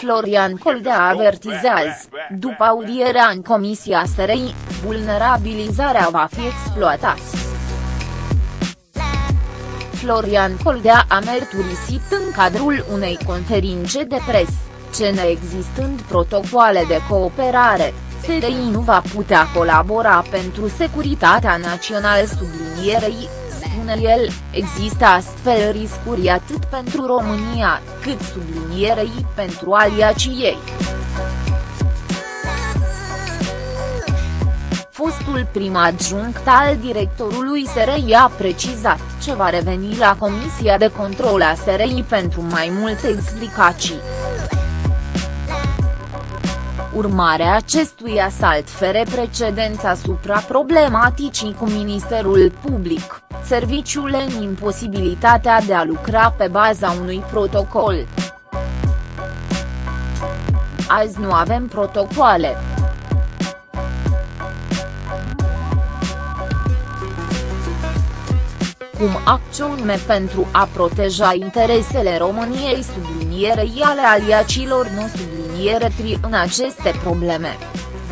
Florian Coldea avertizează, după audierea în Comisia SRI, vulnerabilizarea va fi exploatată. Florian Coldea a mărturisit în cadrul unei conferințe de presă, ce neexistând protocoale de cooperare, SRI nu va putea colabora pentru securitatea națională sublinierei, spune el, există astfel riscuri atât pentru România, cât sublinierei pentru aliacii ei. Fostul prim adjunct al directorului SRI a precizat ce va reveni la Comisia de Control a SRI pentru mai multe explicații. Urmarea acestui asalt fere precedența asupra problematicii cu Ministerul Public, serviciul în imposibilitatea de a lucra pe baza unui protocol. Azi nu avem protocoale. cum acțiune pentru a proteja interesele României sublinierei ale aliacilor nu subliniere tri în aceste probleme.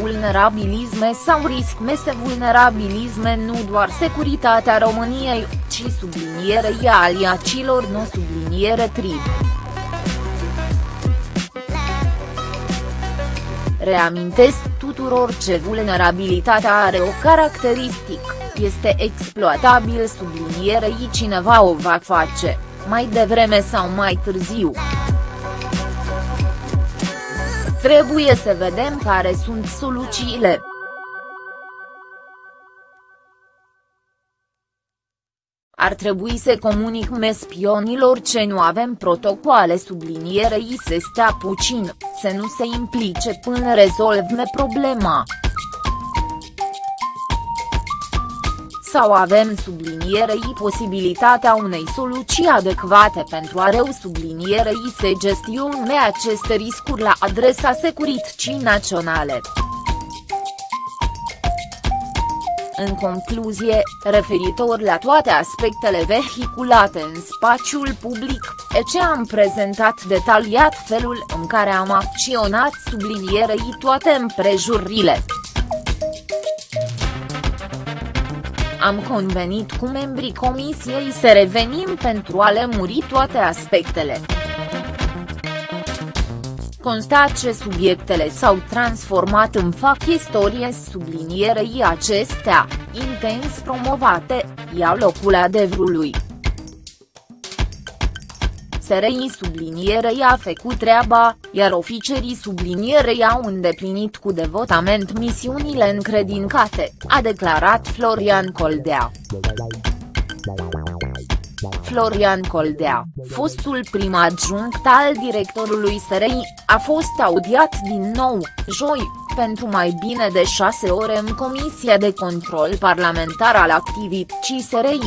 Vulnerabilisme sau risc mese vulnerabilisme nu doar securitatea României, ci sublinierei aliacilor nu subliniere tri. Reamintesc tuturor ce vulnerabilitatea are o caracteristică este exploatabil sublinierei cineva o va face, mai devreme sau mai târziu. Trebuie să vedem care sunt soluțiile. Ar trebui să comunic spionilor ce nu avem protocoale sublinierei să stea puțin, să nu se implice până rezolvme problema. Sau avem sublinierei posibilitatea unei soluții adecvate pentru a reu sublinierei se gestione aceste riscuri la adresa securității naționale. În concluzie, referitor la toate aspectele vehiculate în spațiul public, ce am prezentat detaliat felul în care am acționat sublinierei toate împrejurile. Am convenit cu membrii comisiei să revenim pentru a lemuri toate aspectele. Constat ce subiectele s-au transformat în fac istorie sublinierei acestea, intens promovate, iau locul adevărului. SRI sublinierei a făcut treaba, iar oficerii sublinierei au îndeplinit cu devotament misiunile încredincate, a declarat Florian Coldea. Florian Coldea, fostul prim adjunct al directorului SRI, a fost audiat din nou, joi, pentru mai bine de șase ore în Comisia de Control Parlamentar al Activității SRI.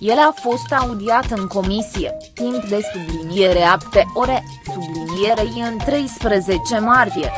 El a fost audiat în comisie, timp de subliniere apte ore, sublinierei în 13 martie.